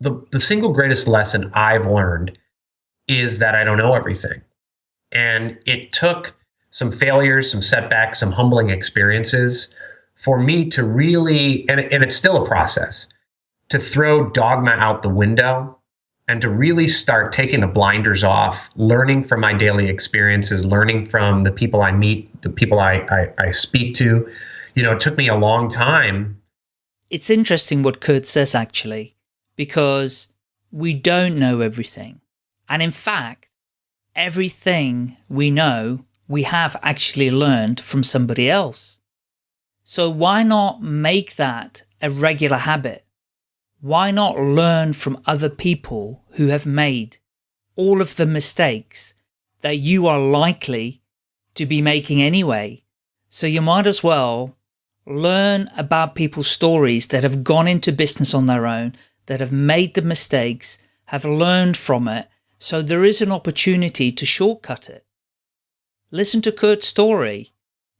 the, the single greatest lesson I've learned is that I don't know everything. And it took some failures, some setbacks, some humbling experiences for me to really, and, and it's still a process, to throw dogma out the window and to really start taking the blinders off, learning from my daily experiences, learning from the people I meet, the people I, I, I speak to. You know, it took me a long time. It's interesting what Kurt says, actually, because we don't know everything. And in fact, everything we know, we have actually learned from somebody else. So why not make that a regular habit? why not learn from other people who have made all of the mistakes that you are likely to be making anyway? So you might as well learn about people's stories that have gone into business on their own, that have made the mistakes, have learned from it, so there is an opportunity to shortcut it. Listen to Kurt's story,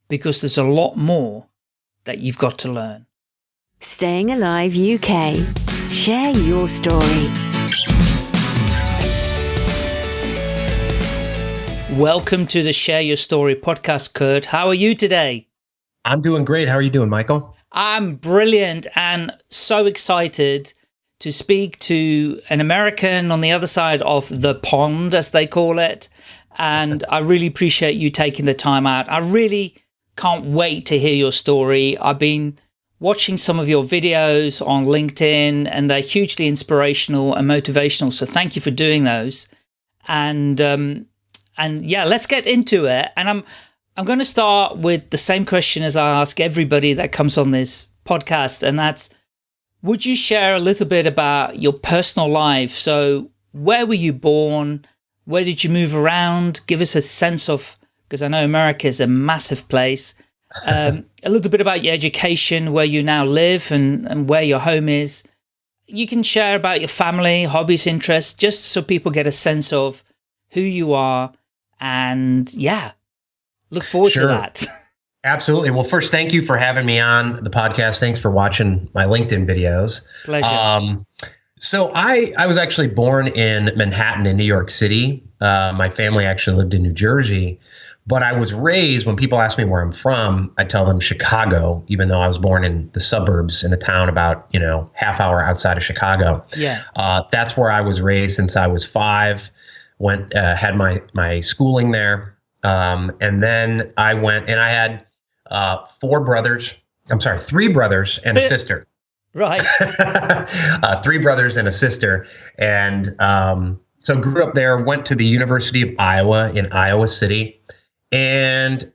because there's a lot more that you've got to learn. Staying Alive UK. Share your story. Welcome to the Share Your Story podcast, Kurt. How are you today? I'm doing great. How are you doing, Michael? I'm brilliant and so excited to speak to an American on the other side of the pond, as they call it. And I really appreciate you taking the time out. I really can't wait to hear your story. I've been watching some of your videos on LinkedIn and they're hugely inspirational and motivational. So thank you for doing those. And, um, and yeah, let's get into it. And I'm, I'm going to start with the same question as I ask everybody that comes on this podcast. And that's, would you share a little bit about your personal life? So where were you born? Where did you move around? Give us a sense of, because I know America is a massive place um, a little bit about your education, where you now live and, and where your home is. You can share about your family, hobbies, interests, just so people get a sense of who you are. And yeah, look forward sure. to that. Absolutely. Well, first, thank you for having me on the podcast. Thanks for watching my LinkedIn videos. Pleasure. Um, so I, I was actually born in Manhattan in New York City. Uh, my family actually lived in New Jersey. But I was raised, when people ask me where I'm from, I tell them Chicago, even though I was born in the suburbs in a town about, you know, half hour outside of Chicago. Yeah. Uh, that's where I was raised since I was five, went, uh, had my, my schooling there. Um, and then I went and I had uh, four brothers. I'm sorry, three brothers and a sister. right. uh, three brothers and a sister. And um, so grew up there, went to the University of Iowa in Iowa City and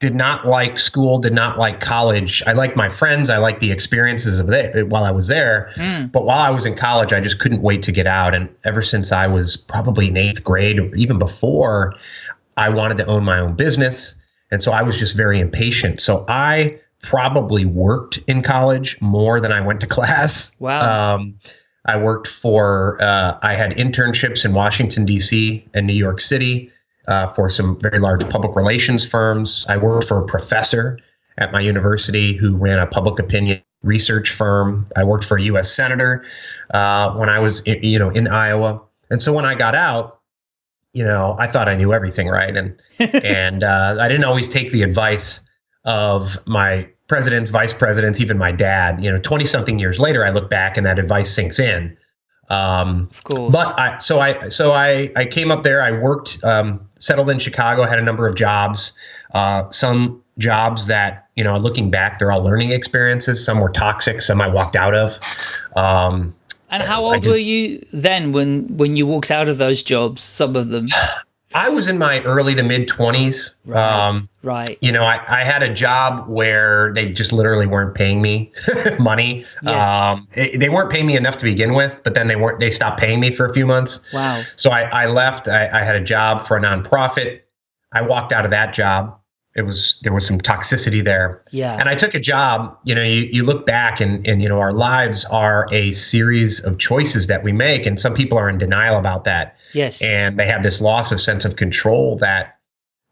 did not like school, did not like college. I liked my friends, I liked the experiences of there while I was there. Mm. But while I was in college, I just couldn't wait to get out. And ever since I was probably in eighth grade, or even before, I wanted to own my own business. And so I was just very impatient. So I probably worked in college more than I went to class. Wow. Um, I worked for, uh, I had internships in Washington, D.C. and New York City uh, for some very large public relations firms. I worked for a professor at my university who ran a public opinion research firm. I worked for a U.S. senator uh, when I was, in, you know, in Iowa. And so when I got out, you know, I thought I knew everything, right? And and uh, I didn't always take the advice of my presidents, vice presidents, even my dad. You know, twenty something years later, I look back and that advice sinks in. Um, of course. But I, so I, so I, I came up there. I worked, um, settled in Chicago. Had a number of jobs. Uh, some jobs that you know, looking back, they're all learning experiences. Some were toxic. Some I walked out of. Um, and how old just, were you then when when you walked out of those jobs? Some of them. I was in my early to mid 20s. Right. Um, right. You know, I, I had a job where they just literally weren't paying me money. Yes. Um, it, they weren't paying me enough to begin with, but then they weren't, they stopped paying me for a few months. Wow. So I, I left. I, I had a job for a nonprofit. I walked out of that job it was there was some toxicity there. Yeah. And I took a job, you know, you, you look back and and you know, our lives are a series of choices that we make. And some people are in denial about that. Yes. And they have this loss of sense of control that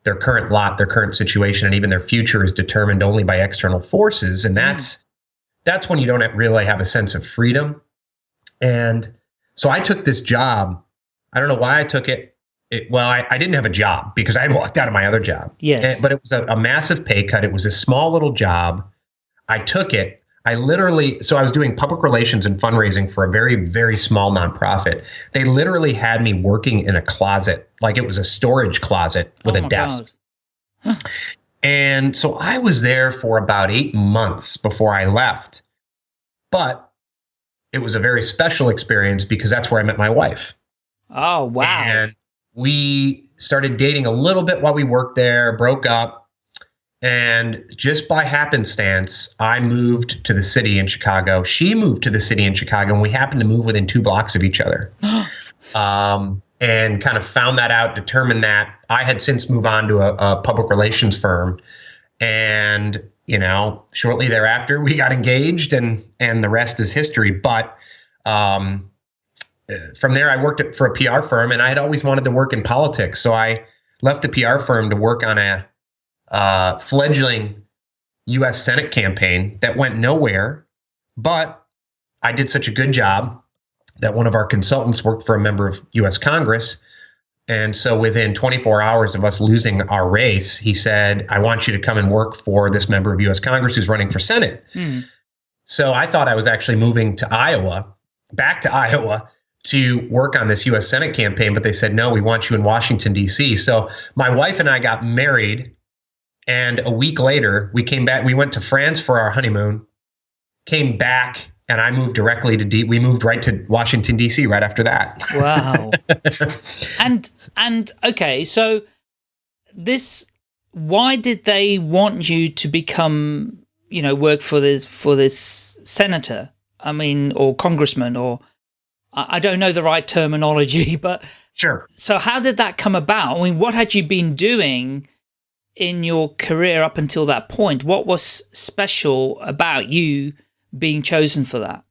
their current lot, their current situation, and even their future is determined only by external forces. And that's mm. that's when you don't really have a sense of freedom. And So I took this job. I don't know why I took it. It well, I, I, didn't have a job because I had walked out of my other job. Yes. And, but it was a, a massive pay cut. It was a small little job. I took it. I literally, so I was doing public relations and fundraising for a very, very small nonprofit. They literally had me working in a closet, like it was a storage closet with oh a desk. Huh. And so I was there for about eight months before I left. But it was a very special experience because that's where I met my wife. Oh, wow. And we started dating a little bit while we worked there, broke up. And just by happenstance, I moved to the city in Chicago. She moved to the city in Chicago, and we happened to move within two blocks of each other. um, and kind of found that out, determined that I had since moved on to a, a public relations firm. And you know, shortly thereafter, we got engaged, and and the rest is history. But um, from there, I worked for a PR firm, and I had always wanted to work in politics. So I left the PR firm to work on a uh, fledgling U.S. Senate campaign that went nowhere. But I did such a good job that one of our consultants worked for a member of U.S. Congress. And so within 24 hours of us losing our race, he said, I want you to come and work for this member of U.S. Congress who's running for Senate. Mm. So I thought I was actually moving to Iowa, back to Iowa to work on this U.S. Senate campaign, but they said, no, we want you in Washington, D.C. So my wife and I got married and a week later, we came back. We went to France for our honeymoon, came back, and I moved directly to D. We moved right to Washington D.C. right after that. Wow. and and okay, so this. Why did they want you to become, you know, work for this for this senator? I mean, or congressman, or I don't know the right terminology, but sure. So how did that come about? I mean, what had you been doing? in your career up until that point? What was special about you being chosen for that?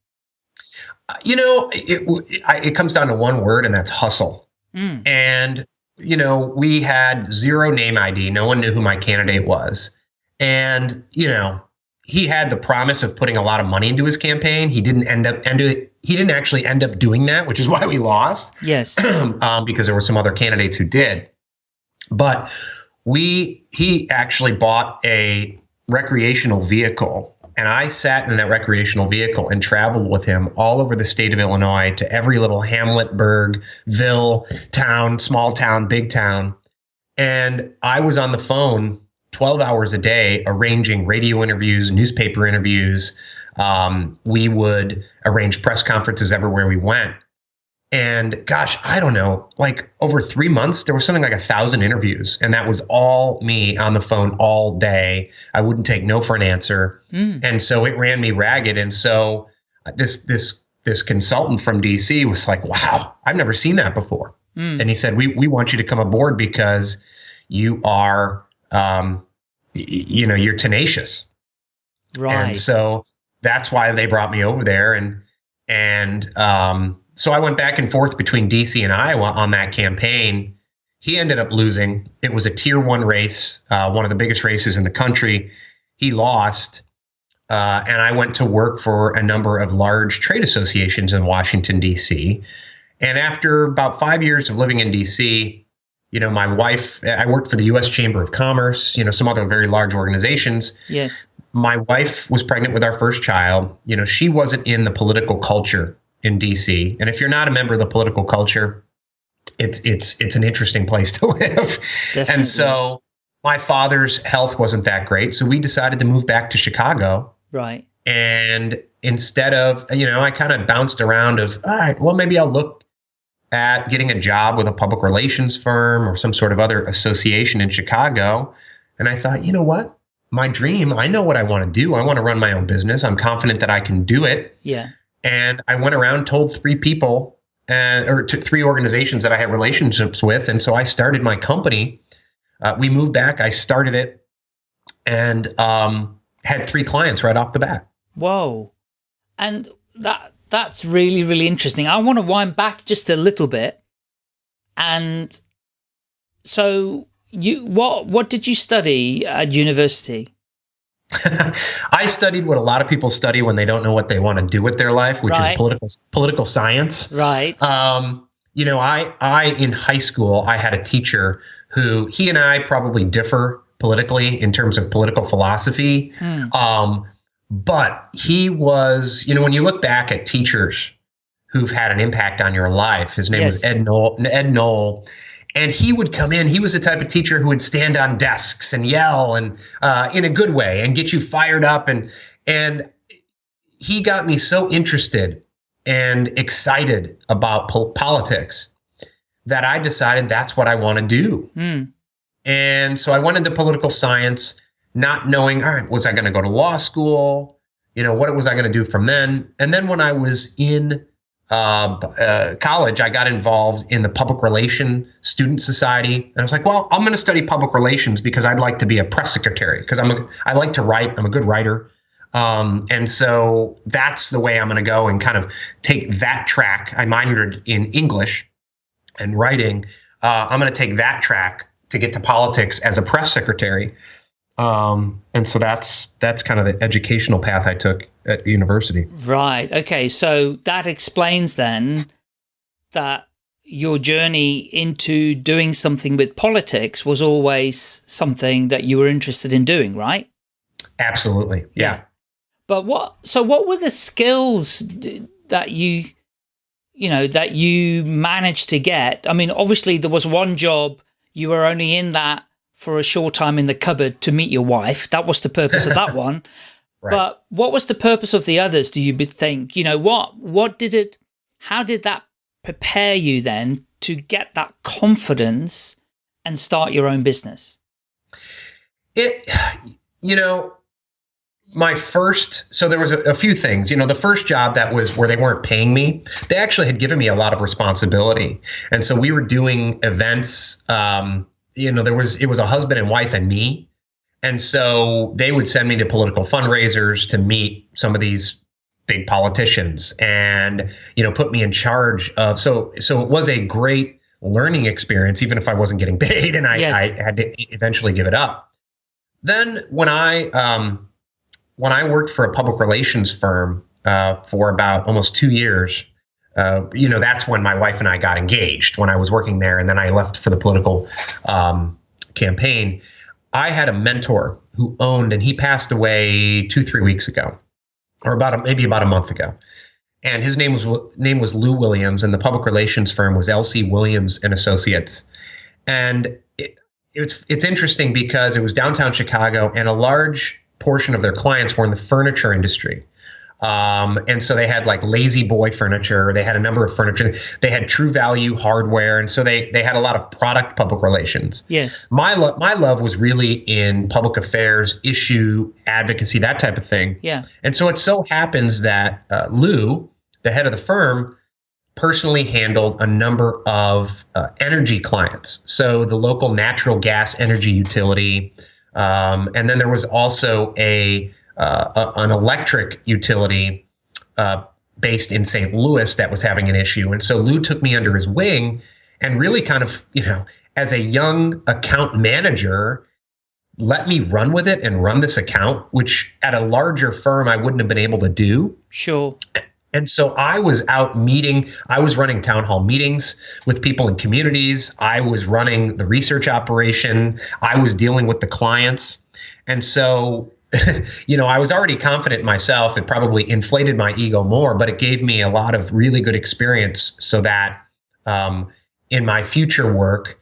You know, it, it, it comes down to one word, and that's hustle. Mm. And, you know, we had zero name ID. No one knew who my candidate was. And, you know, he had the promise of putting a lot of money into his campaign. He didn't end up end he didn't actually end up doing that, which is why we lost. Yes. um, because there were some other candidates who did. But we he actually bought a recreational vehicle and I sat in that recreational vehicle and traveled with him all over the state of Illinois to every little hamlet, burg, ville, town, small town, big town. And I was on the phone 12 hours a day arranging radio interviews, newspaper interviews. Um, we would arrange press conferences everywhere we went. And gosh, I don't know, like over three months, there was something like a thousand interviews. And that was all me on the phone all day. I wouldn't take no for an answer. Mm. And so it ran me ragged. And so uh, this, this, this consultant from DC was like, wow, I've never seen that before. Mm. And he said, we, we want you to come aboard because you are, um, you know, you're tenacious. Right. And so that's why they brought me over there. And, and, um, so I went back and forth between DC and Iowa on that campaign. He ended up losing. It was a tier one race, uh, one of the biggest races in the country. He lost. Uh, and I went to work for a number of large trade associations in Washington, D.C. And after about five years of living in D.C., you know, my wife, I worked for the U.S. Chamber of Commerce, you know, some other very large organizations. Yes. My wife was pregnant with our first child. You know, she wasn't in the political culture in DC. And if you're not a member of the political culture, it's it's it's an interesting place to live. Definitely. And so my father's health wasn't that great, so we decided to move back to Chicago. Right. And instead of, you know, I kind of bounced around of, all right, well maybe I'll look at getting a job with a public relations firm or some sort of other association in Chicago. And I thought, you know what? My dream, I know what I want to do. I want to run my own business. I'm confident that I can do it. Yeah. And I went around, told three people, and, or to three organizations that I had relationships with, and so I started my company. Uh, we moved back. I started it, and um, had three clients right off the bat. Whoa, and that that's really really interesting. I want to wind back just a little bit, and so you what what did you study at university? I studied what a lot of people study when they don't know what they want to do with their life, which Right. is political political science. Right. Um, you know, I I in high school I had a teacher who he and I probably differ politically in terms of political philosophy. Hmm. Um, but he was, you know, when you look back at teachers who've had an impact on your life, his name was Ed Knoll, Ed Knoll. And he would come in. He was the type of teacher who would stand on desks and yell, and uh, in a good way, and get you fired up. And and he got me so interested and excited about po- politics that I decided that's what I want to do. Hmm. And so I went into political science, not knowing, all right, was I going to go to law school? You know, what was I going to do from then? And then when I was in uh, uh, college, I got involved in the public relation student society, and I was like, well, I'm going to study public relations because I'd like to be a press secretary because I'm a, I like to write. I'm a good writer. Um, and so that's the way I'm going to go and kind of take that track. I minored in English and writing. Uh, I'm going to take that track to get to politics as a press secretary. Um, and so that's that's kind of the educational path I took at university. Right. Okay. So that explains then that your journey into doing something with politics was always something that you were interested in doing, right? Absolutely, yeah. But what, so what were the skills that you, you know, that you managed to get? I mean, obviously there was one job, you were only in that for a short time in the cupboard to meet your wife. That was the purpose of that one. Right. But what was the purpose of the others, do you think? You know, what, what did it, how did that prepare you then to get that confidence and start your own business? It, you know, my first, so there was a, a few things. You know, the first job that was where they weren't paying me, they actually had given me a lot of responsibility, and so we were doing events. Um, you know, there was it was a husband and wife and me, and so they would send me to political fundraisers to meet some of these big politicians, and you know, put me in charge of. So so it was a great learning experience, even if I wasn't getting paid, and I, Yes. I had to eventually give it up. Then when I um, when I worked for a public relations firm uh, for about almost two years, uh, you know, that's when my wife and I got engaged when I was working there, and then I left for the political um, campaign. I had a mentor who owned, and he passed away two, three weeks ago, or about a, maybe about a month ago. And his name was name was Lou Williams, and the public relations firm was LC Williams and Associates. And it, it's it's interesting because it was downtown Chicago, and a large portion of their clients were in the furniture industry. Um, and so they had like La-Z-Boy furniture. They had a number of furniture. They had true value hardware, and so they they had a lot of product public relations. Yes. My lo- my love was really in public affairs, issue advocacy, that type of thing. Yeah. And so it so happens that uh, Lou, the head of the firm, personally handled a number of uh, energy clients. So the local natural gas energy utility, um, and then there was also a, uh, a an electric utility uh, based in St. Louis that was having an issue. And so Lou took me under his wing and really kind of, you know, as a young account manager, let me run with it and run this account, which at a larger firm I wouldn't have been able to do. Sure. And so I was out meeting, I was running town hall meetings with people in communities. I was running the research operation. I was dealing with the clients. And so, you know, I was already confident myself. It probably inflated my ego more, but it gave me a lot of really good experience so that um, in my future work,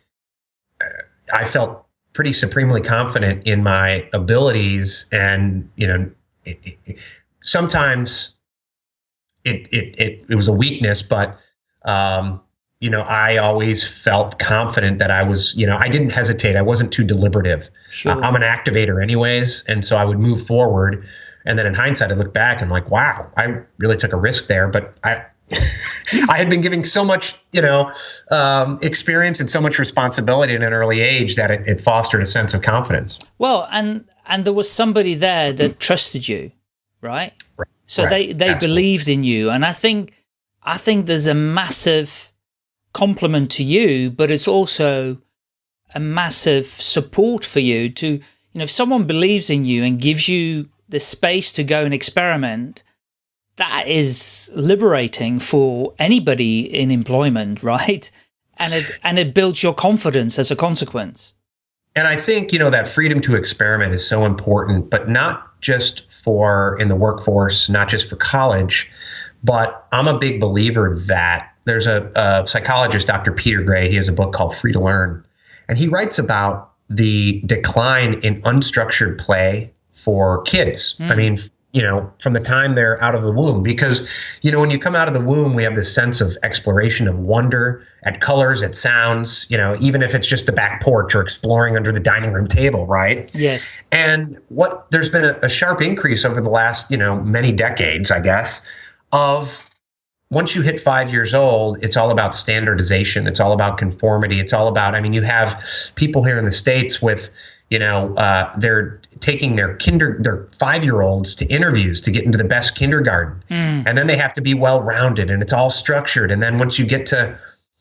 uh, I felt pretty supremely confident in my abilities. And, you know, it, it, sometimes it, it it it was a weakness, but um, you know, I always felt confident that I was, you know, I didn't hesitate. I wasn't too deliberative. Sure. Uh, I'm an activator, anyways, and so I would move forward. And then in hindsight, I look back and I'm like, wow, I really took a risk there, but I. I had been giving so much, you know, um, experience and so much responsibility at an early age that it, it fostered a sense of confidence. Well, and and there was somebody there that trusted you, right? Right. So Right. they they Absolutely. believed in you, and I think I think there's a massive compliment to you, but it's also a massive support for you to you know, if someone believes in you and gives you the space to go and experiment, that is liberating for anybody in employment, right? And it and it builds your confidence as a consequence. And I think, you know, that freedom to experiment is so important, but not just for in the workforce, not just for college, but I'm a big believer that there's a, a psychologist, Dr. Peter Gray, he has a book called Free to Learn, and he writes about the decline in unstructured play for kids. Mm. I hmm. mean, you know, from the time they're out of the womb. Because, you know, when you come out of the womb, we have this sense of exploration, of wonder at colors, at sounds, you know, even if it's just the back porch or exploring under the dining room table, right? Yes. And what there's been a, a sharp increase over the last, you know, many decades, I guess, of once you hit five years old, it's all about standardization. It's all about conformity. It's all about, I mean, you have people here in the States with, you know, uh, they're taking their kinder their five year olds to interviews to get into the best kindergarten, mm. and then they have to be well rounded and it's all structured. And then once you get to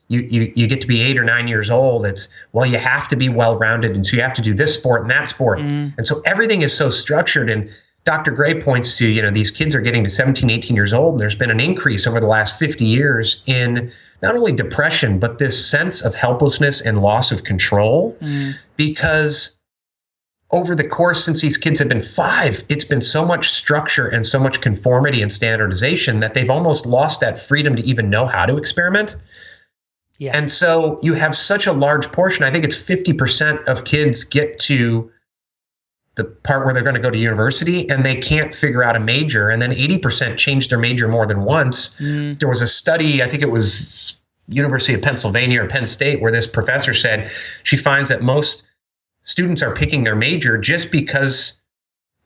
you, you you get to be eight or nine years old, it's well you have to be well rounded, and so you have to do this sport and that sport, mm. and so everything is so structured. And Dr. Gray points to you know these kids are getting to 17, 18 years old, and there's been an increase over the last 50 years in not only depression but this sense of helplessness and loss of control mm. because over the course since these kids have been five, it's been so much structure and so much conformity and standardization that they've almost lost that freedom to even know how to experiment. Yeah. And so you have such a large portion. I think it's 50% of kids get to the part where they're going to go to university and they can't figure out a major. And then 80% change their major more than once. Mm. There was a study, I think it was University of Pennsylvania or Penn State, where this professor said she finds that most students are picking their major just because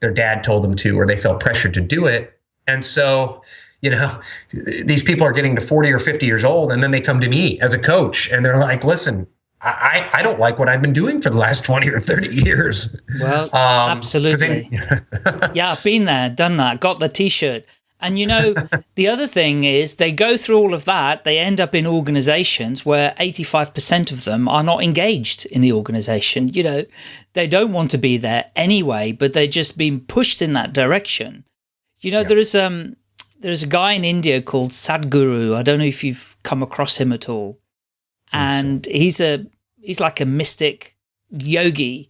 their dad told them to or they felt pressured to do it. And so, you know, these people are getting to 40 or 50 years old and then they come to me as a coach and they're like, listen, I, I don't like what I've been doing for the last 20 or 30 years. Well, um, absolutely. Yeah, I've been there, done that, got the t shirt. And you know, the other thing is they go through all of that, they end up in organizations where 85% of them are not engaged in the organization. You know, they don't want to be there anyway, but they're just being pushed in that direction. You know, yeah. there is um there's a guy in India called Sadhguru. I don't know if you've come across him at all. And he's a he's like a mystic yogi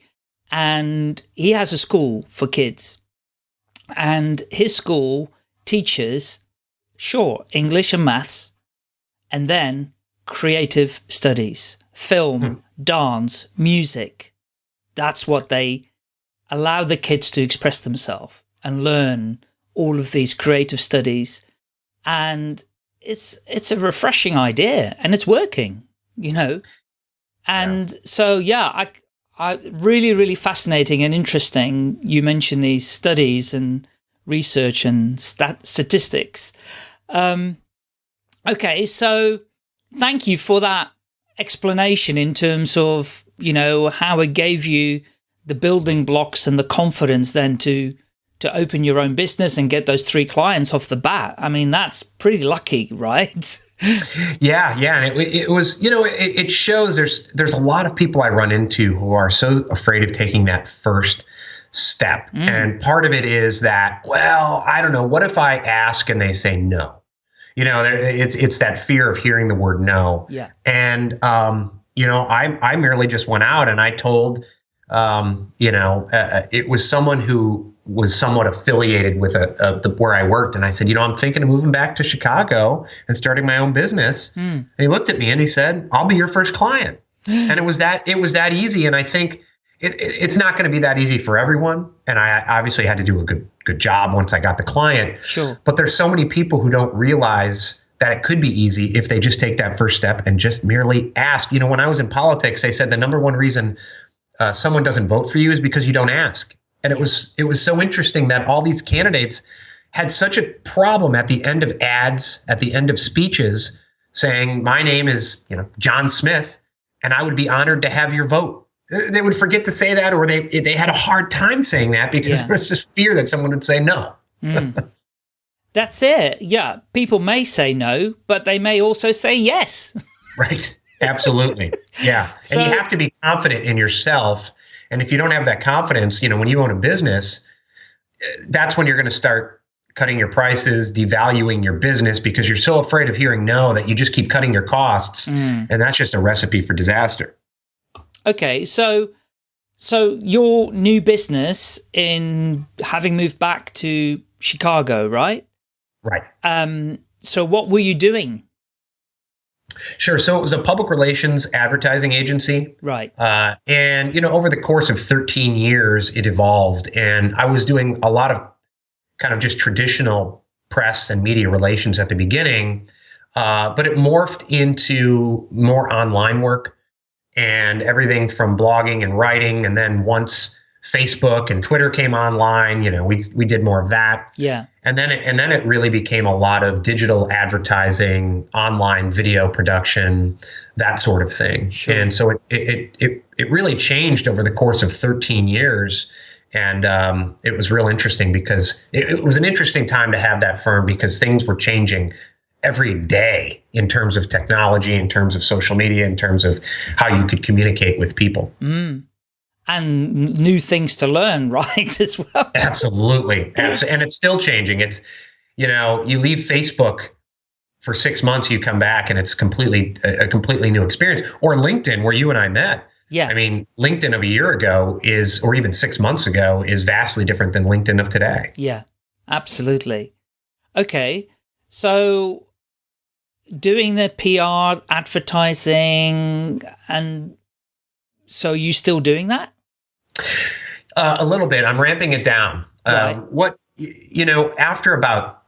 and he has a school for kids. And his school teaches sure, English and maths, and then creative studies, film, hmm. dance, music. That's what they allow the kids to express themselves and learn all of these creative studies. And it's, it's a refreshing idea and it's working, you know? And yeah. so, yeah, I, I really, really fascinating and interesting. You mentioned these studies and research and stat statistics. Um, okay, so thank you for that explanation in terms of, you know, how it gave you the building blocks and the confidence then to to open your own business and get those three clients off the bat. I mean, that's pretty lucky, right? Yeah, yeah, and it, it was, you know, it, it shows there's there's a lot of people I run into who are so afraid of taking that first step. Mm. And part of it is that, well, I don't know, what if I ask and they say no? You know, it's it's that fear of hearing the word no. Yeah. And um, you know, I I merely just went out and I told um, you know, uh, uh, it was someone who was somewhat affiliated with a, a, the, where I worked, and I said, you know, I'm thinking of moving back to Chicago and starting my own business. Mm. And he looked at me and he said, "I'll be your first client." and it was that it was that easy. And I think it, it, it's not going to be that easy for everyone. And I obviously had to do a good good job once I got the client. Sure. But there's so many people who don't realize that it could be easy if they just take that first step and just merely ask. You know, when I was in politics, they said the number one reason uh, someone doesn't vote for you is because you don't ask. And it was it was so interesting that all these candidates had such a problem at the end of ads, at the end of speeches, saying, "My name is you know John Smith, and I would be honored to have your vote." they would forget to say that or they they had a hard time saying that because yeah. there was this fear that someone would say no. mm. That's it. Yeah. People may say no, but they may also say yes. right. Absolutely. Yeah. so, and you have to be confident in yourself And if you don't have that confidence, you know, when you own a business, that's when you're going to start cutting your prices, devaluing your business because you're so afraid of hearing no that you just keep cutting your costs. Mm. And that's just a recipe for disaster. Okay. So, so your new business in having moved back to Chicago, right? Right. Um, so what were you doing? Sure. So it was a public relations advertising agency. Right. Uh, and, you know, over the course of 13 years, it evolved. And I was doing a lot of kind of just traditional press and media relations at the beginning. Uh, but it morphed into more online work and everything from blogging and writing. And then once Facebook and Twitter came online, you know, we we did more of that. Yeah. And then it, and then it really became a lot of digital advertising, online video production, that sort of thing. Sure. And so it it it it really changed over the course of 13 years. And um, it was real interesting because it, it was an interesting time to have that firm because things were changing every day in terms of technology, in terms of social media, in terms of how you could communicate with people. Mm and new things to learn, right? As well. Absolutely. Absolutely. And it's still changing. It's, you know, you leave Facebook for six months, you come back and it's completely a completely new experience. Or LinkedIn, where you and I met. Yeah. I mean, LinkedIn of a year ago is, or even six months ago, is vastly different than LinkedIn of today. Yeah, absolutely. Okay. So doing the PR, advertising, and so you still doing that? Uh, a little bit. I'm ramping it down. Um, right. Um, what you know, after about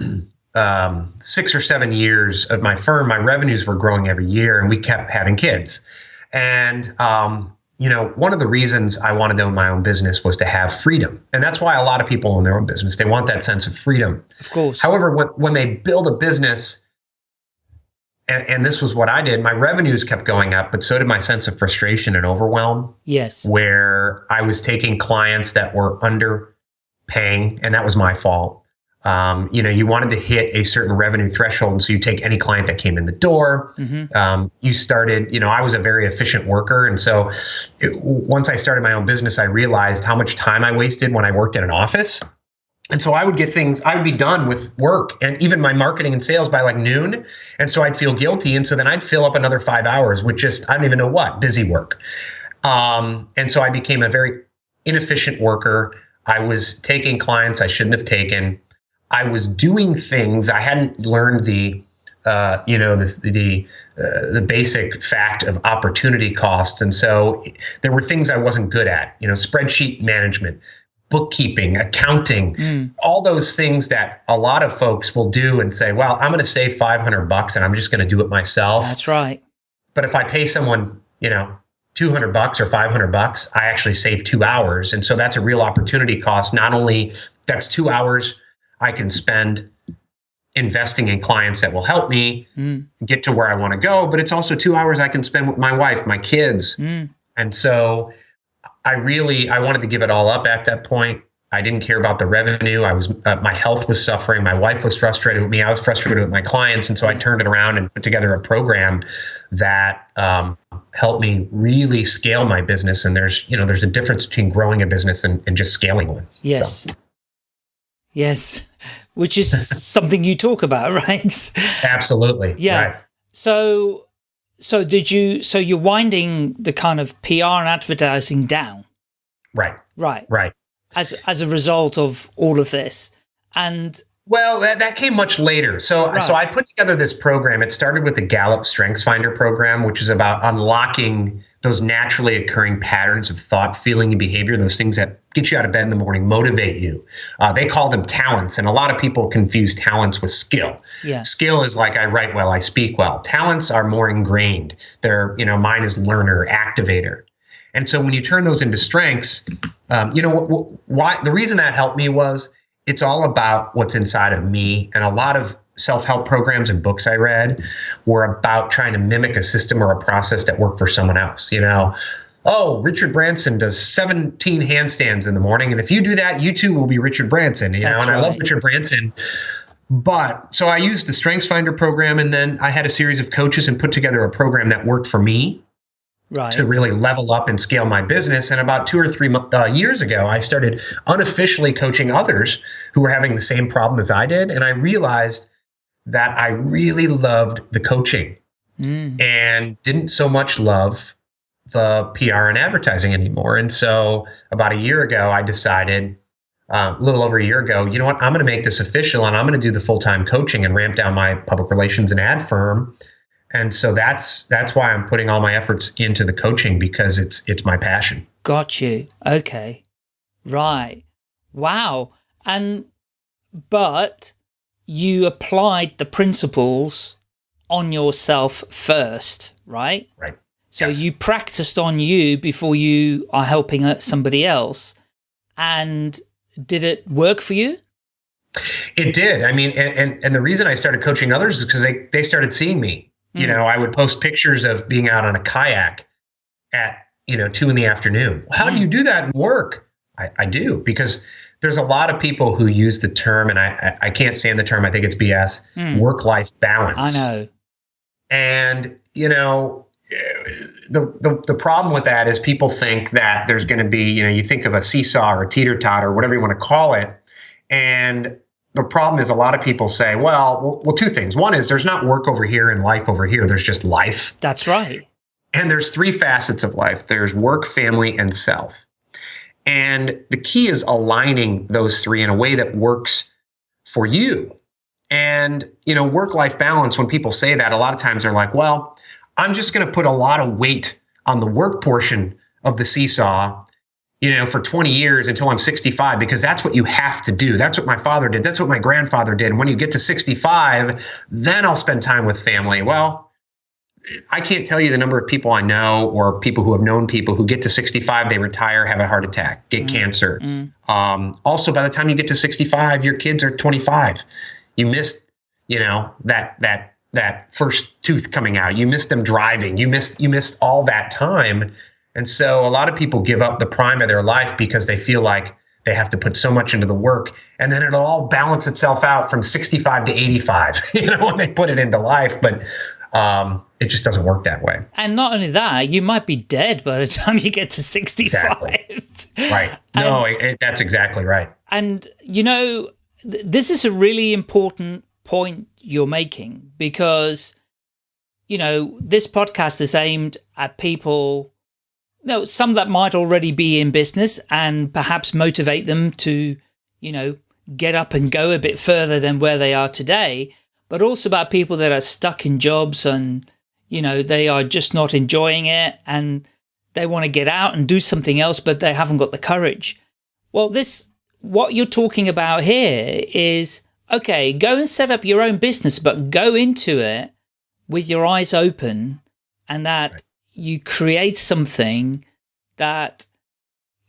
um, six or seven years of my firm, my revenues were growing every year, and we kept having kids. And um, you know, one of the reasons I wanted to own my own business was to have freedom, and that's why a lot of people own their own business. They want that sense of freedom. Of course. However, when when they build a business and, and, this was what I did. My revenues kept going up, but so did my sense of frustration and overwhelm. Yes. Where I was taking clients that were underpaying, and that was my fault. Um, you know, you wanted to hit a certain revenue threshold, and so you take any client that came in the door. Mm-hmm. Um, you started, you know, I was a very efficient worker, and so it, once I started my own business, I realized how much time I wasted when I worked in an office. And so I would get things, I would be done with work and even my marketing and sales by like noon. And so I'd feel guilty. And so then I'd fill up another five hours with just, I don't even know what, busy work. Um, and so I became a very inefficient worker. I was taking clients I shouldn't have taken. I was doing things I hadn't learned the, uh, you know, the the uh, the basic fact of opportunity costs, and so there were things I wasn't good at. You know, spreadsheet management, bookkeeping, accounting, mm. all those things that a lot of folks will do and say, well, I'm going to save 500 bucks and I'm just going to do it myself. That's right. But if I pay someone, you know, 200 bucks or 500 bucks, I actually save two hours. And so that's a real opportunity cost. Not only that's two hours I can spend investing in clients that will help me mm. get to where I want to go, but it's also two hours I can spend with my wife, my kids. Mm. And so I really I wanted to give it all up at that point. I didn't care about the revenue. I was uh, my health was suffering. My wife was frustrated with me. I was frustrated with my clients, and so I turned it around and put together a program that um, helped me really scale my business. And there's you know there's a difference between growing a business and, and just scaling one. Yes. So. Yes, which is something you talk about, right? Absolutely. Yeah. Right. So so did you, so you're winding the kind of PR and advertising down? Right. Right. Right. As, as a result of all of this. And well, that, that came much later. So, right. so I put together this program. It started with the Gallup Strengths Finder program, which is about unlocking those naturally occurring patterns of thought, feeling, and behavior, those things that get you out of bed in the morning, motivate you. Uh, they call them talents. And a lot of people confuse talents with skill. Yeah. Skill is like I write well, I speak well. Talents are more ingrained. They're, you know, mine is learner, activator. And so when you turn those into strengths, um, you know, why the reason that helped me was it's all about what's inside of me. And a lot of self help programs and books I read were about trying to mimic a system or a process that worked for someone else. You know, oh, Richard Branson does 17 handstands in the morning. And if you do that, you too will be Richard Branson. You That's know, and right. I love Richard Branson. But so I used the Strengths Finder program, and then I had a series of coaches and put together a program that worked for me. right. to really level up and scale my business. And about two or three uh, years ago, I started unofficially coaching others who were having the same problem as I did. And I realized that I really loved the coaching mm. and didn't so much love the PR and advertising anymore. And so about a year ago, I decided, uh, a little over a year ago, you know what? I'm going to make this official and I'm going to do the full time coaching and ramp down my public relations and ad firm. And so that's that's why I'm putting all my efforts into the coaching because it's it's my passion. Got you. Okay. Right. Wow. And but you applied the principles on yourself first, right? Right. So yes. you practiced on you before you are helping somebody else. And did it work for you? It did. I mean, and, and, and the reason I started coaching others is because they, they started seeing me. Mm. You know, I would post pictures of being out on a kayak at, you know, two in the afternoon. How mm. do you do that in work? I, I do because there's a lot of people who use the term, and I, I can't stand the term, I think it's BS, mm. work life balance. I know. And, you know, the, the, the problem with that is people think that there's going to be, you know, you think of a seesaw or a teeter totter, or whatever you want to call it. And the problem is a lot of people say, well, well, well, two things. One is there's not work over here and life over here. There's just life. That's right. And there's three facets of life. There's work, family, and self. And the key is aligning those three in a way that works for you. And, you know, work life balance, when people say that, a lot of times they're like, well, I'm just going to put a lot of weight on the work portion of the seesaw, you know, for 20 years until I'm 65, because that's what you have to do. That's what my father did. That's what my grandfather did. And when you get to 65, then I'll spend time with family. Well, I can't tell you the number of people I know or people who have known people who get to 65, they retire, have a heart attack, get mm. cancer. Mm. Um, also, by the time you get to 65, your kids are 25. You missed, you know, that that that first tooth coming out. You missed them driving. You missed you missed all that time. And so a lot of people give up the prime of their life because they feel like they have to put so much into the work and then it'll all balance itself out from 65 to 85 you know when they put it into life but um, it just doesn't work that way. And not only that you might be dead by the time you get to 65 exactly. right. No and, it, that's exactly right. and you know th this is a really important point you're making because, you know, this podcast is aimed at people, you know, some that might already be in business and perhaps motivate them to, you know, get up and go a bit further than where they are today, but also about people that are stuck in jobs and, you know, they are just not enjoying it and they want to get out and do something else, but they haven't got the courage. Well, this, what you're talking about here is okay, go and set up your own business, but go into it with your eyes open and that right. you create something that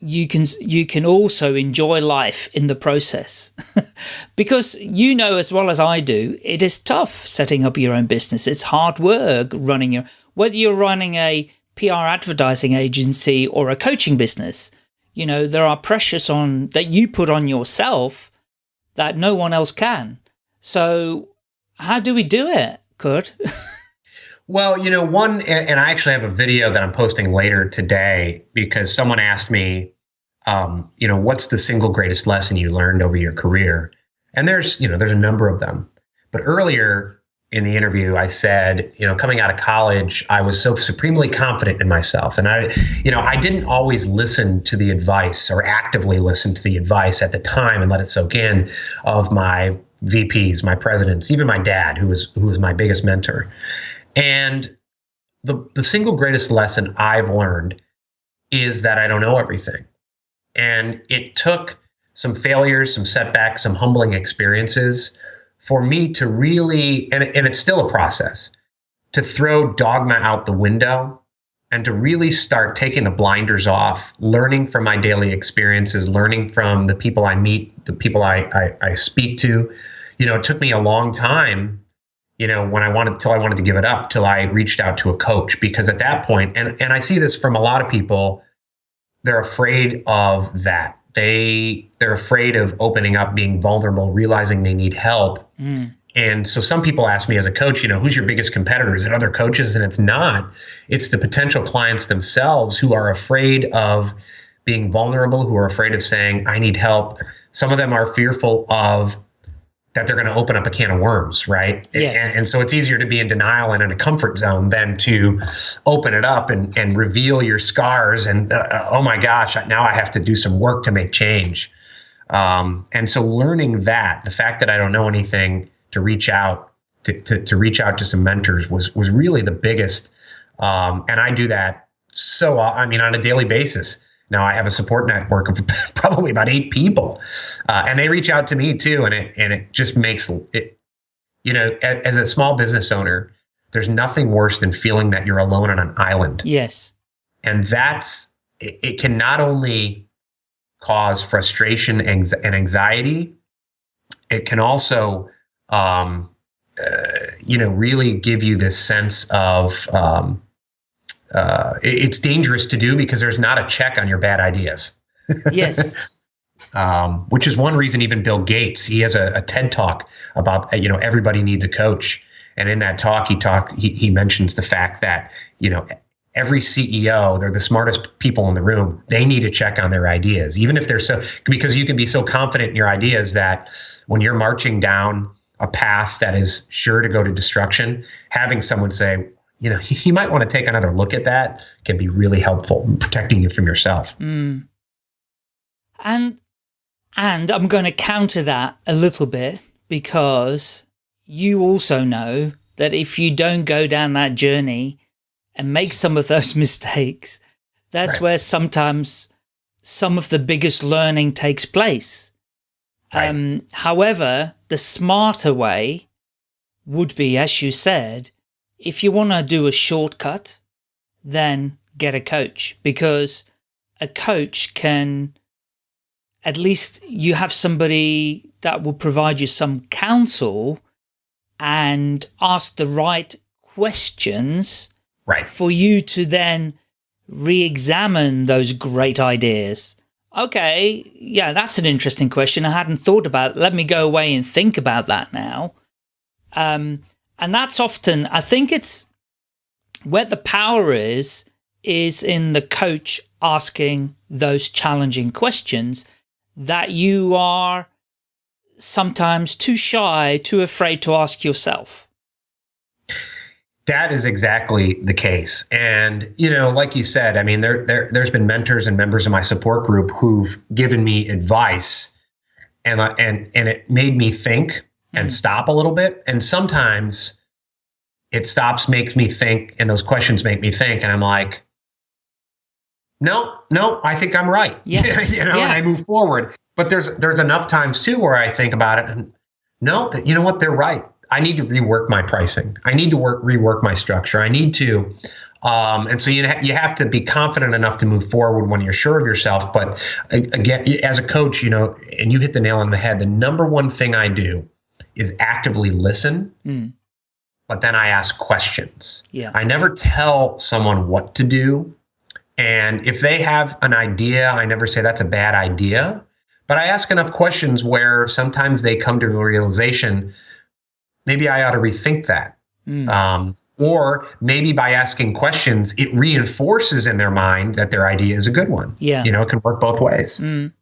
you can you can also enjoy life in the process because you know as well as I do it is tough setting up your own business it's hard work running your whether you're running a PR advertising agency or a coaching business you know there are pressures on that you put on yourself that no one else can. So how do we do it, Kurt? well, you know, one, and I actually have a video that I'm posting later today because someone asked me, um, you know, what's the single greatest lesson you learned over your career? And there's, you know, there's a number of them. But earlier in the interview, I said, you know, coming out of college, I was so supremely confident in myself. And I, you know, I didn't always listen to the advice or actively listen to the advice at the time and let it soak in of my VPs, my presidents, even my dad, who was who was my biggest mentor. And the the single greatest lesson I've learned is that I don't know everything. And it took some failures, some setbacks, some humbling experiences for me to really, and, and it's still a process, to throw dogma out the window and to really start taking the blinders off, learning from my daily experiences, learning from the people I meet, the people I, I, I speak to. You know, it took me a long time, you know, when I wanted till I wanted to give it up, till I reached out to a coach because at that point, and and I see this from a lot of people, they're afraid of that they they're afraid of opening up being vulnerable realizing they need help mm. and so some people ask me as a coach, you know, who's your biggest competitor? Is it other coaches? And it's not. It's the potential clients themselves who are afraid of being vulnerable, who are afraid of saying, I need help. Some of them are fearful of that they're going to open up a can of worms, right? Yes. And, and, so it's easier to be in denial and in a comfort zone than to open it up and, and reveal your scars. And uh, oh my gosh, now I have to do some work to make change. Um, and so learning that, the fact that I don't know anything, to reach out to, to, to reach out to some mentors was was really the biggest. Um, and I do that so I mean on a daily basis. Now I have a support network of probably about eight people, uh, and they reach out to me too, and it and it just makes it. You know, as, as a small business owner, there's nothing worse than feeling that you're alone on an island. Yes, and that's it, it can not only cause frustration and anxiety, it can also um, uh, you know really give you this sense of um, uh, it's dangerous to do because there's not a check on your bad ideas. Yes. um, which is one reason even Bill Gates he has a, a, TED talk about you know everybody needs a coach, and in that talk he talk he, he mentions the fact that you know every CEO they're the smartest people in the room they need to check on their ideas even if they're so because you can be so confident in your ideas that when you're marching down a path that is sure to go to destruction having someone say you know, you might want to take another look at that can be really helpful in protecting you from yourself. Mm. And and I'm going to counter that a little bit because you also know that if you don't go down that journey and make some of those mistakes, that's right. where sometimes some of the biggest learning takes place. Right. Um, however, the smarter way would be, as you said, if you want to do a shortcut, then get a coach because a coach can, at least you have somebody that will provide you some counsel and ask the right questions right. for you to then re-examine those great ideas. Okay, yeah, that's an interesting question. I hadn't thought about it. Let me go away and think about that now. Um, and that's often, I think it's where the power is, is in the coach asking those challenging questions that you are sometimes too shy, too afraid to ask yourself. That is exactly the case. And, you know, like you said, I mean, there, there, there's been mentors and members of my support group who've given me advice and, uh, and, and it made me think and mm. stop a little bit. And sometimes it stops, makes me think, and those questions make me think. And I'm like, no, no, I think I'm right. Yeah. you know, yeah. and I move forward. But there's there's enough times too where I think about it and no, you know what, they're right. I need to rework my pricing. I need to work rework my structure. I need to um, and so you, ha- you have to be confident enough to move forward when you're sure of yourself. But again, as a coach, you know, and you hit the nail on the head, the number one thing I do is actively listen, mm. but then I ask questions. Yeah. I never tell someone what to do. And if they have an idea, I never say that's a bad idea. But I ask enough questions where sometimes they come to the realization maybe I ought to rethink that. Mm. Um, or maybe by asking questions, it reinforces in their mind that their idea is a good one. Yeah. You know, it can work both ways. Mm.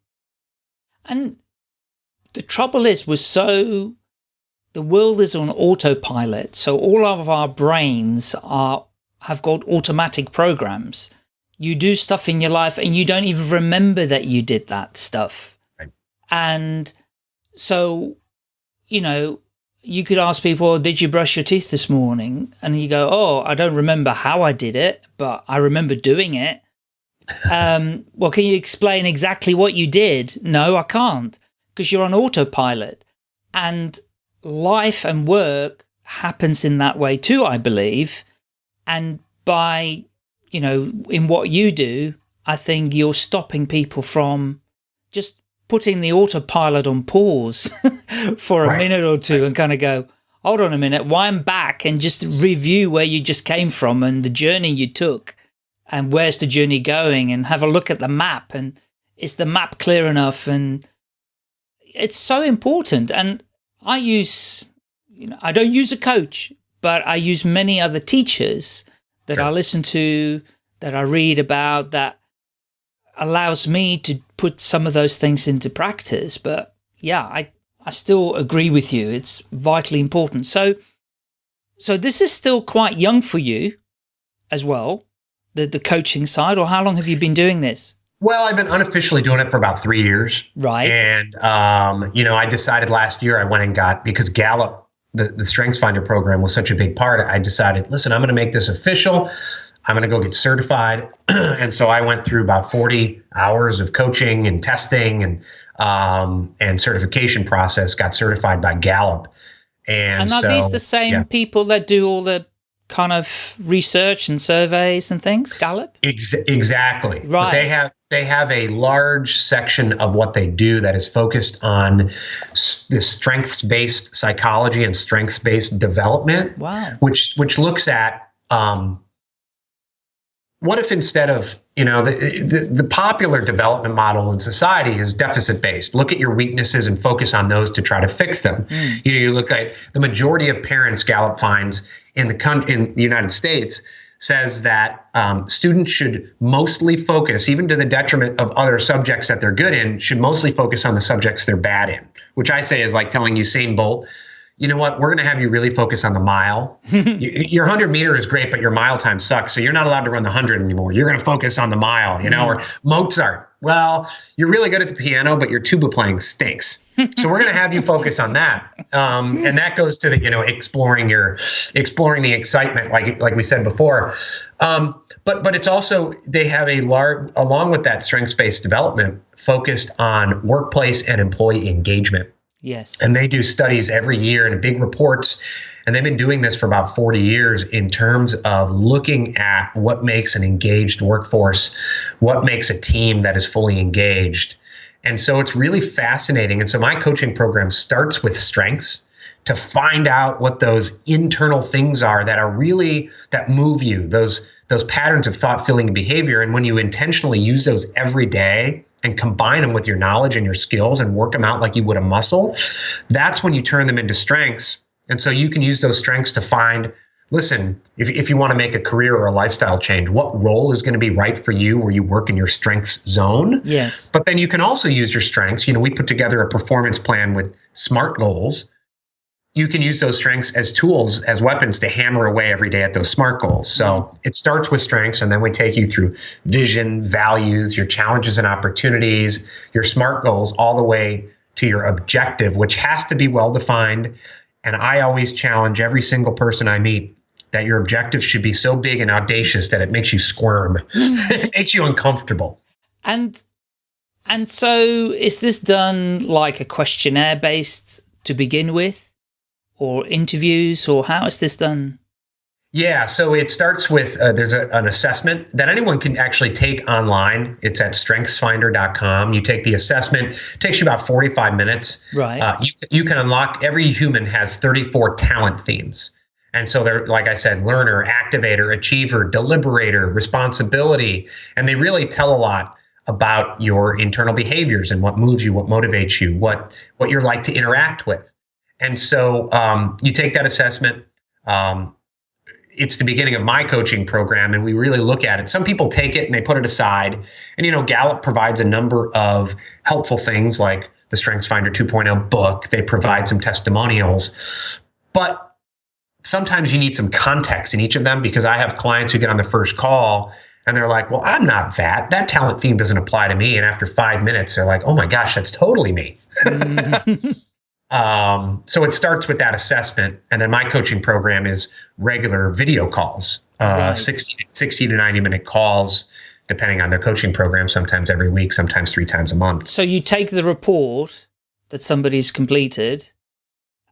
And the trouble is, we're so the world is on autopilot. So all of our brains are have got automatic programs. You do stuff in your life and you don't even remember that you did that stuff. Right. And so, you know, you could ask people, did you brush your teeth this morning? And you go, oh, I don't remember how I did it, but I remember doing it. um, well, can you explain exactly what you did? No, I can't because you're on autopilot. And life and work happens in that way too, I believe. And by, you know, in what you do, I think you're stopping people from just putting the autopilot on pause for a right. minute or two and kind of go, hold on a minute, wind back and just review where you just came from and the journey you took and where's the journey going and have a look at the map and is the map clear enough and it's so important and I use, you know, I don't use a coach, but I use many other teachers that sure. I listen to, that I read about, that allows me to put some of those things into practice. But yeah, I, I still agree with you. It's vitally important. So, so this is still quite young for you as well, the, the coaching side, or how long have you been doing this? Well, I've been unofficially doing it for about three years. Right. And, um, you know, I decided last year I went and got, because Gallup, the, the Strengths Finder program was such a big part, I decided, listen, I'm going to make this official. I'm going to go get certified. and so I went through about 40 hours of coaching and testing and um, and certification process, got certified by Gallup. And, and are so, these the same yeah. people that do all the kind of research and surveys and things gallup? Ex- exactly. Right. but they have they have a large section of what they do that is focused on the strengths based psychology and strengths based development wow. which which looks at um, what if instead of you know the, the, the popular development model in society is deficit based look at your weaknesses and focus on those to try to fix them. Mm. you know you look at the majority of parents gallup finds in the country in the united states says that um, students should mostly focus even to the detriment of other subjects that they're good in should mostly focus on the subjects they're bad in which i say is like telling you usain bolt you know what? We're going to have you really focus on the mile. your 100 meter is great, but your mile time sucks. So you're not allowed to run the 100 anymore. You're going to focus on the mile, you know, mm. or Mozart. Well, you're really good at the piano, but your tuba playing stinks. So we're going to have you focus on that. Um, and that goes to the, you know, exploring your, exploring the excitement, like, like we said before. Um, but, but it's also, they have a large, along with that strengths based development focused on workplace and employee engagement. Yes. And they do studies every year and big reports. And they've been doing this for about 40 years in terms of looking at what makes an engaged workforce, what makes a team that is fully engaged. And so it's really fascinating. And so my coaching program starts with strengths to find out what those internal things are that are really that move you, those those patterns of thought, feeling, and behavior. And when you intentionally use those every day, and combine them with your knowledge and your skills and work them out like you would a muscle, that's when you turn them into strengths. And so you can use those strengths to find listen, if, if you want to make a career or a lifestyle change, what role is going to be right for you where you work in your strengths zone? Yes. But then you can also use your strengths. You know, we put together a performance plan with SMART goals you can use those strengths as tools, as weapons to hammer away every day at those SMART goals. So mm-hmm. it starts with strengths, and then we take you through vision, values, your challenges and opportunities, your SMART goals, all the way to your objective, which has to be well defined. And I always challenge every single person I meet that your objective should be so big and audacious that it makes you squirm, it makes you uncomfortable. And and so is this done like a questionnaire based to begin with? or interviews or how is this done? Yeah, so it starts with uh, there's a, an assessment that anyone can actually take online. It's at strengthsfinder.com. You take the assessment, it takes you about 45 minutes. Right. Uh, you, you can unlock, every human has 34 talent themes. And so they're, like I said, learner, activator, achiever, deliberator, responsibility. And they really tell a lot about your internal behaviors and what moves you, what motivates you, what, what you're like to interact with. And so um, you take that assessment. Um, it's the beginning of my coaching program, and we really look at it. Some people take it and they put it aside. And, you know, Gallup provides a number of helpful things like the Strengths Finder 2.0 book, they provide some testimonials. But sometimes you need some context in each of them because I have clients who get on the first call and they're like, well, I'm not that. That talent theme doesn't apply to me. And after five minutes, they're like, oh my gosh, that's totally me. Um, so it starts with that assessment, and then my coaching program is regular video calls, uh, right. 60, 60 to 90 minute calls, depending on their coaching program, sometimes every week, sometimes three times a month. So you take the report that somebody's completed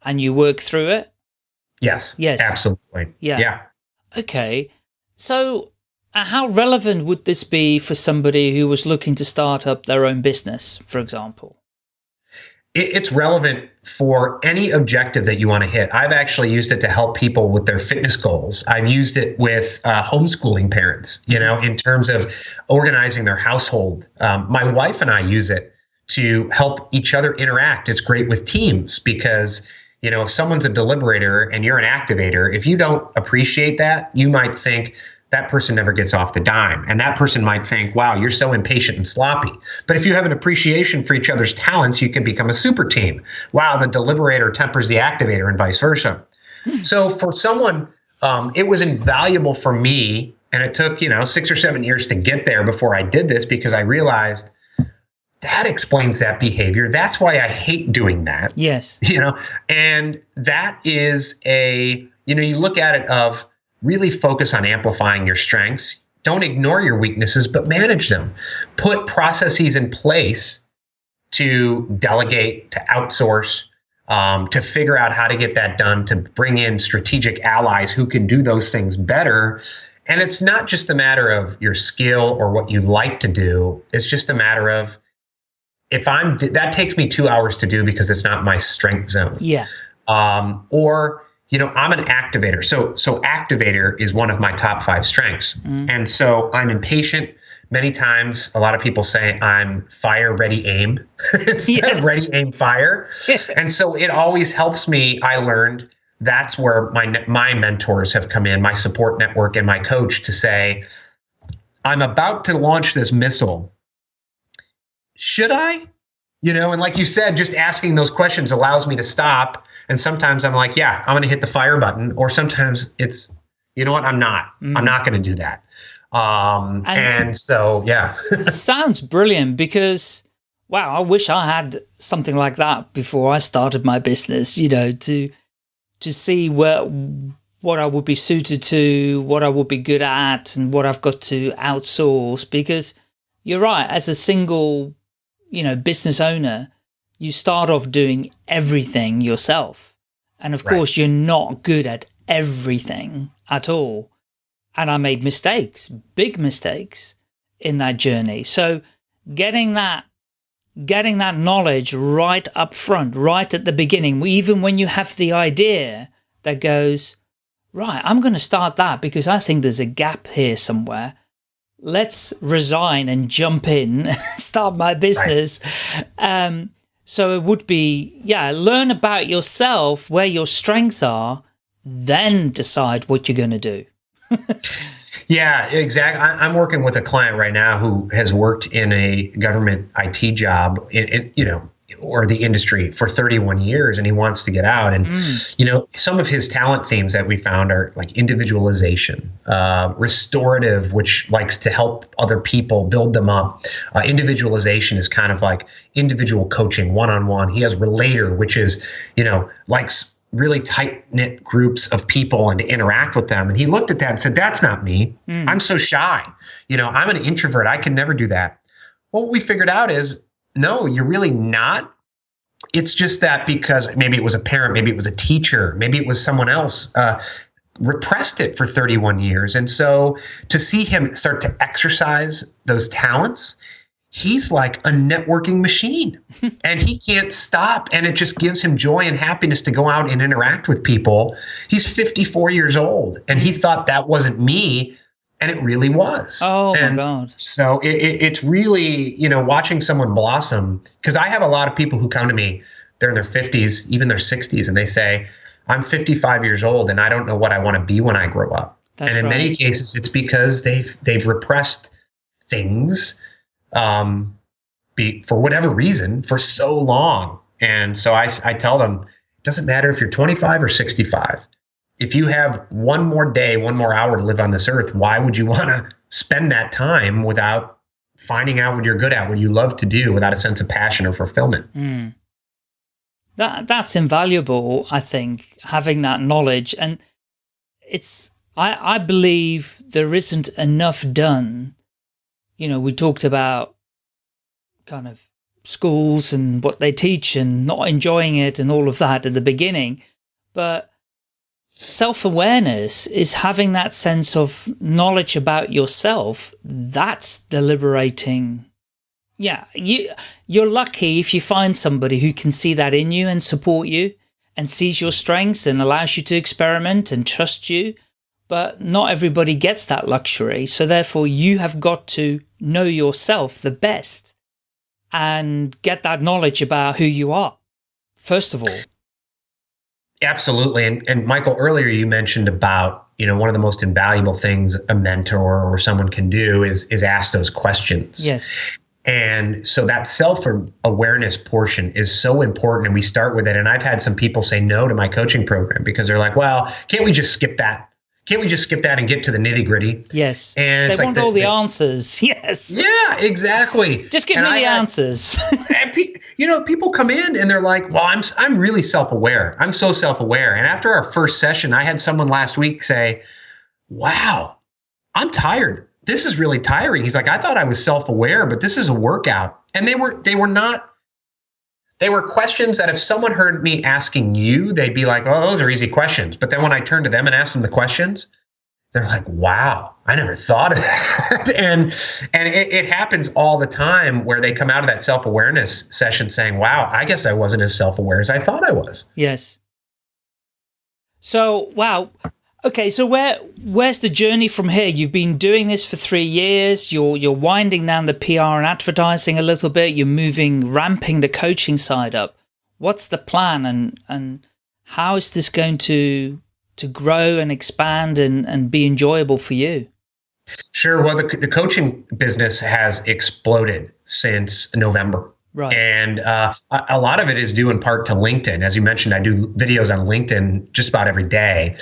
and you work through it? Yes. Yes. Absolutely. Yeah. Yeah. Okay. So uh, how relevant would this be for somebody who was looking to start up their own business, for example? it's relevant for any objective that you want to hit. I've actually used it to help people with their fitness goals. I've used it with uh, homeschooling parents, you know, in terms of organizing their household. Um, my wife and I use it to help each other interact. It's great with teams because You know, if someone's a deliberator and you're an activator, if you don't appreciate that, you might think that person never gets off the dime. And that person might think, wow, you're so impatient and sloppy. But if you have an appreciation for each other's talents, you can become a super team. Wow, the deliberator tempers the activator and vice versa. so for someone, um, it was invaluable for me. And it took, you know, six or seven years to get there before I did this because I realized that explains that behavior. That's why I hate doing that. Yes. You know, and that is a, you know, you look at it of, really focus on amplifying your strengths. Don't ignore your weaknesses, but manage them. Put processes in place to delegate, to outsource, um, to figure out how to get that done, to bring in strategic allies who can do those things better. And it's not just a matter of your skill or what you like to do, it's just a matter of if I'm that takes me two hours to do because it's not my strength zone. Yeah. Um, or you know i'm an activator so so activator is one of my top five strengths mm. and so i'm impatient many times a lot of people say i'm fire ready aim instead yes. of ready aim fire and so it always helps me i learned that's where my my mentors have come in my support network and my coach to say i'm about to launch this missile should i you know and like you said just asking those questions allows me to stop and sometimes I'm like, yeah, I'm going to hit the fire button. Or sometimes it's, you know what, I'm not. Mm. I'm not going to do that. Um, and, and so, yeah. it sounds brilliant because, wow, I wish I had something like that before I started my business, you know, to, to see where, what I would be suited to, what I would be good at, and what I've got to outsource. Because you're right, as a single, you know, business owner, you start off doing everything yourself. And of right. course, you're not good at everything at all. And I made mistakes, big mistakes in that journey. So getting that getting that knowledge right up front, right at the beginning, even when you have the idea that goes, right, I'm going to start that because I think there's a gap here somewhere. Let's resign and jump in, start my business. Right. Um, so it would be, yeah, learn about yourself, where your strengths are, then decide what you're going to do. yeah, exactly. I'm working with a client right now who has worked in a government IT job, in, in you know, or the industry for 31 years and he wants to get out. And mm. you know some of his talent themes that we found are like individualization uh, restorative which likes to help other people build them up. Uh, individualization is kind of like individual coaching one-on-one. He has relator which is you know likes really tight knit groups of people and to interact with them. And he looked at that and said that's not me. Mm. i'm so shy. You know i'm an introvert. I can never do that. Well, what we figured out is no, you're really not. It's just that because maybe it was a parent, maybe it was a teacher, maybe it was someone else. Uh, repressed it for 31 years. And so to see him start to exercise those talents, he's like a networking machine and he can't stop. And it just gives him joy and happiness to go out and interact with people. He's 54 years old and he thought that wasn't me and it really was. Oh and my god! So it, it, it's really you know watching someone blossom because I have a lot of people who come to me, they're in their fifties, even their sixties, and they say, "I'm 55 years old and I don't know what I want to be when I grow up." That's and in right. many cases, it's because they've they've repressed things, um, be for whatever reason for so long. And so I I tell them, it doesn't matter if you're 25 or 65 if you have one more day, one more hour to live on this earth, why would you want to spend that time without finding out what you're good at, what you love to do, without a sense of passion or fulfillment? Mm. That that's invaluable, I think, having that knowledge. And it's I, I believe there isn't enough done. You know, we talked about kind of schools and what they teach and not enjoying it and all of that at the beginning. But Self-awareness is having that sense of knowledge about yourself. That's the liberating. Yeah, you, you're lucky if you find somebody who can see that in you and support you and sees your strengths and allows you to experiment and trust you. But not everybody gets that luxury. So therefore you have got to know yourself the best and get that knowledge about who you are, first of all. Absolutely. And, and Michael, earlier you mentioned about, you know, one of the most invaluable things a mentor or someone can do is is ask those questions. Yes. And so that self awareness portion is so important. And we start with it. And I've had some people say no to my coaching program because they're like, well, can't we just skip that? Can't we just skip that and get to the nitty gritty? Yes. And they like want the, all the, the, answers. Yes. Yeah, exactly. Just give and me I the answers. You know, people come in and they're like, "Well, I'm I'm really self-aware. I'm so self-aware." And after our first session, I had someone last week say, "Wow, I'm tired. This is really tiring." He's like, "I thought I was self-aware, but this is a workout." And they were they were not they were questions that if someone heard me asking you, they'd be like, "Oh, those are easy questions." But then when I turned to them and asked them the questions, they're like, "Wow, I never thought of that." and and it, it, happens all the time where they come out of that self awareness session saying, "Wow, I guess I wasn't as self aware as I thought I was." Yes. So wow. Okay, so where where's the journey from here? You've been doing this for three years. You're you're winding down the PR and advertising a little bit. You're moving, ramping the coaching side up. What's the plan, and and how is this going to to grow and expand and and be enjoyable for you? Sure. Well, the the coaching business has exploded since November. Right. And uh, a lot of it is due in part to LinkedIn. As you mentioned, I do videos on LinkedIn just about every day.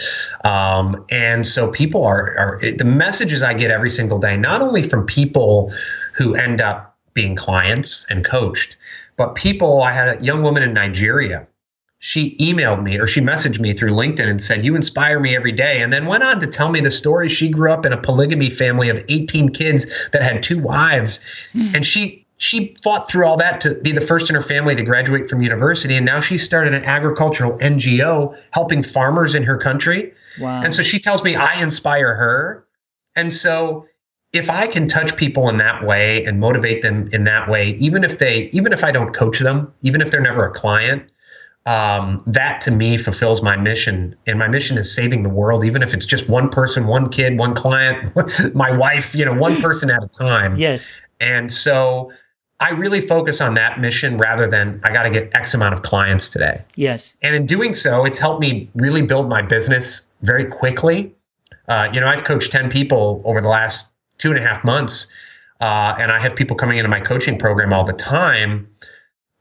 Um, and so people are, are, the messages I get every single day, not only from people who end up being clients and coached, but people, I had a young woman in Nigeria. She emailed me or she messaged me through LinkedIn and said, You inspire me every day. And then went on to tell me the story. She grew up in a polygamy family of 18 kids that had two wives. Mm. And she, she fought through all that to be the first in her family to graduate from university and now she started an agricultural ngo helping farmers in her country wow. and so she tells me i inspire her and so if i can touch people in that way and motivate them in that way even if they even if i don't coach them even if they're never a client um, that to me fulfills my mission and my mission is saving the world even if it's just one person one kid one client my wife you know one person at a time yes and so I really focus on that mission rather than I got to get X amount of clients today. Yes. And in doing so, it's helped me really build my business very quickly. Uh, you know, I've coached 10 people over the last two and a half months, uh, and I have people coming into my coaching program all the time.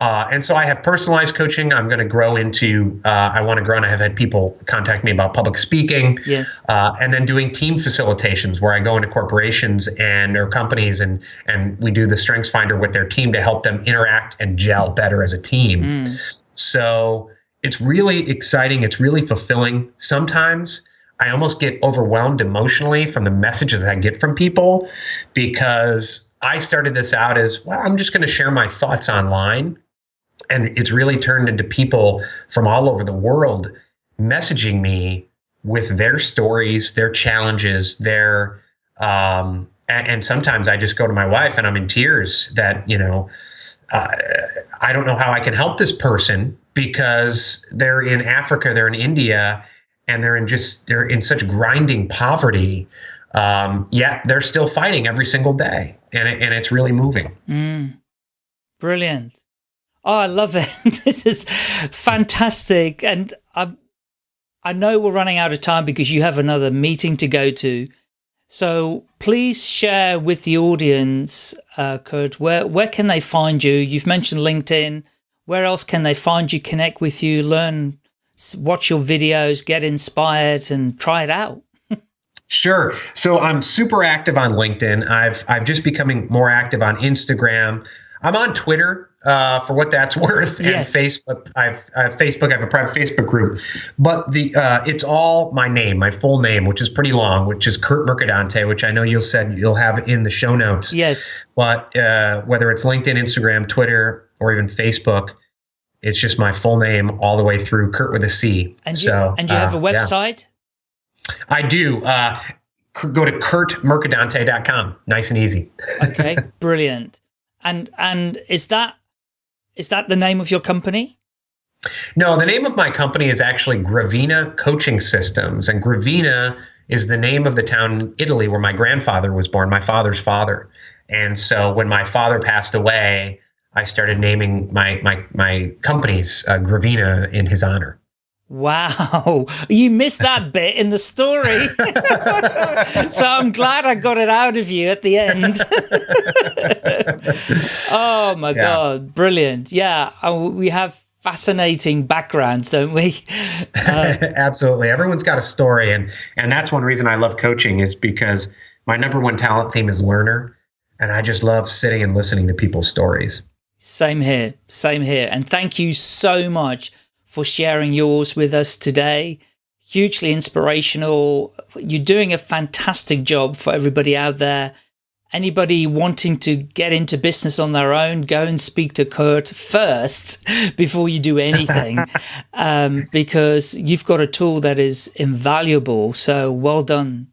Uh, and so I have personalized coaching. I'm going to grow into, uh, I want to grow, and I have had people contact me about public speaking. Yes. Uh, and then doing team facilitations where I go into corporations and or companies and, and we do the Strengths Finder with their team to help them interact and gel better as a team. Mm. So it's really exciting. It's really fulfilling. Sometimes I almost get overwhelmed emotionally from the messages I get from people because I started this out as, well, I'm just going to share my thoughts online and it's really turned into people from all over the world messaging me with their stories, their challenges, their um, and, and, sometimes I just go to my wife and I'm in tears that you know uh, I don't know how I can help this person because they're in Africa, they're in India, and they're in just they're in such grinding poverty. Um, yet they're still fighting every single day, and it, and it's really moving. Mm. Brilliant. Oh, I love it. this is fantastic. And I, I know we're running out of time because you have another meeting to go to. So please share with the audience, uh, Kurt, where, where can they find you? You've mentioned LinkedIn. Where else can they find you, connect with you, learn, watch your videos, get inspired and try it out? Sure. So I'm super active on LinkedIn. I've I've just becoming more active on Instagram. I'm on Twitter uh, for what that's worth, yes. and Facebook. I've, I have Facebook. I have a private Facebook group, but the uh, it's all my name, my full name, which is pretty long, which is Kurt Mercadante, which I know you'll said you'll have in the show notes. Yes. But uh, whether it's LinkedIn, Instagram, Twitter, or even Facebook, it's just my full name all the way through Kurt with a C. And so, you, and you have a uh, website? Yeah. I do. Uh, go to kurtmercadante.com. Nice and easy. okay, brilliant. And and is that is that the name of your company? No, the name of my company is actually Gravina Coaching Systems, and Gravina is the name of the town in Italy where my grandfather was born, my father's father. And so when my father passed away, I started naming my my my companies uh, Gravina in his honor. Wow, you missed that bit in the story. so I'm glad I got it out of you at the end. oh my yeah. God, brilliant. Yeah, uh, we have fascinating backgrounds, don't we? Uh, Absolutely. Everyone's got a story. And, and that's one reason I love coaching is because my number one talent theme is learner. And I just love sitting and listening to people's stories. Same here. Same here. And thank you so much for sharing yours with us today. Hugely inspirational. You're doing a fantastic job for everybody out there. Anybody wanting to get into business on their own, go and speak to Kurt first before you do anything, um, because you've got a tool that is invaluable. So well done.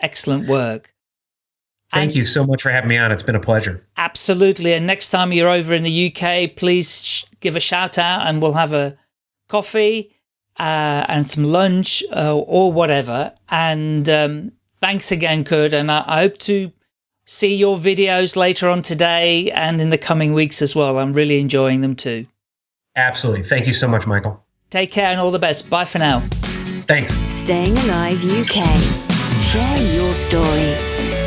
Excellent work. Thank and you so much for having me on. It's been a pleasure. Absolutely. And next time you're over in the UK, please give a shout out and we'll have a coffee uh, and some lunch uh, or whatever. And um, thanks again, Kurt. And I, I hope to see your videos later on today and in the coming weeks as well. I'm really enjoying them too. Absolutely. Thank you so much, Michael. Take care and all the best. Bye for now. Thanks. Staying Alive UK. Share your story.